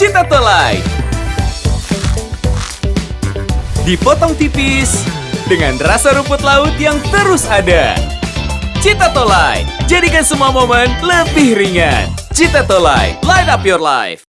Cita Tolai. Dipotong tipis dengan rasa rumput laut yang terus ada. Cita Tolai, jadikan semua momen lebih ringan. Cita Tolai, light up your life.